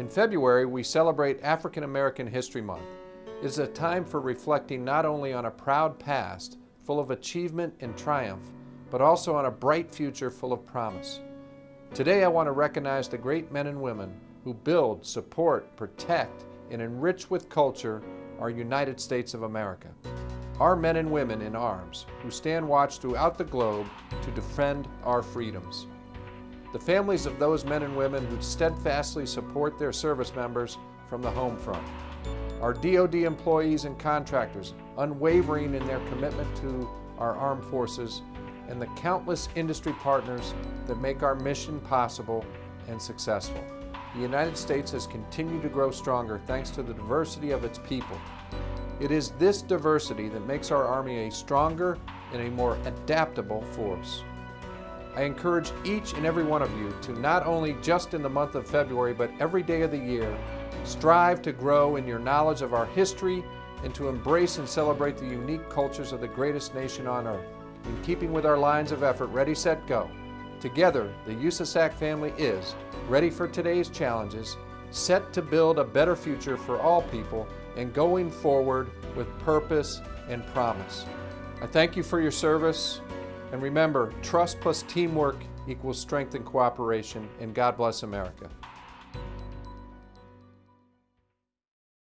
In February, we celebrate African American History Month. It is a time for reflecting not only on a proud past, full of achievement and triumph, but also on a bright future full of promise. Today I want to recognize the great men and women who build, support, protect, and enrich with culture our United States of America. Our men and women in arms who stand watch throughout the globe to defend our freedoms the families of those men and women who steadfastly support their service members from the home front. Our DoD employees and contractors, unwavering in their commitment to our armed forces, and the countless industry partners that make our mission possible and successful. The United States has continued to grow stronger thanks to the diversity of its people. It is this diversity that makes our Army a stronger and a more adaptable force. I encourage each and every one of you to not only just in the month of February, but every day of the year, strive to grow in your knowledge of our history and to embrace and celebrate the unique cultures of the greatest nation on earth. In keeping with our lines of effort, Ready, Set, Go. Together, the USASAC family is ready for today's challenges, set to build a better future for all people, and going forward with purpose and promise. I thank you for your service. And remember, trust plus teamwork equals strength and cooperation, and God bless America.